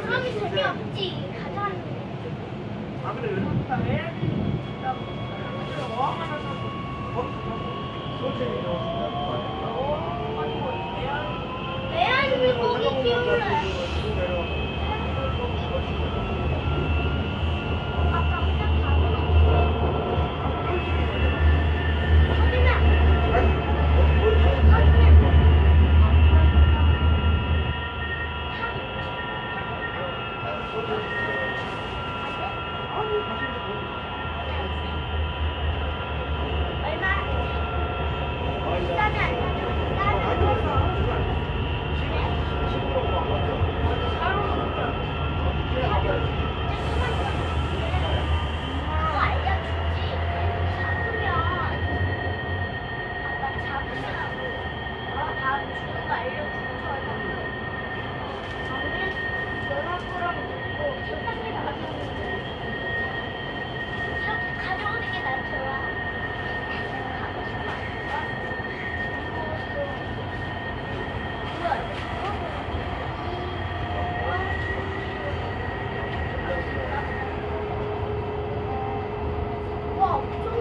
사람이 재미없지. 가자는. Oh!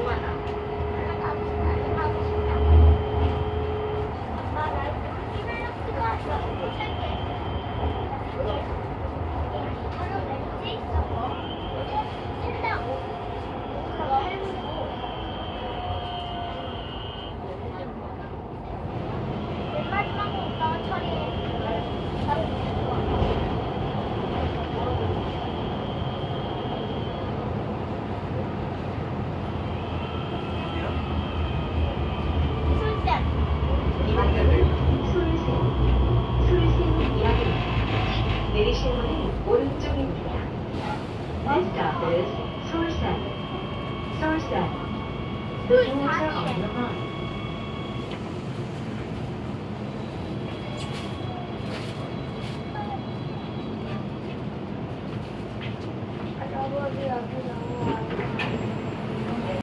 내리시는 오른쪽입니다. Next stop is 서울산. 서울산. The doors are on the right.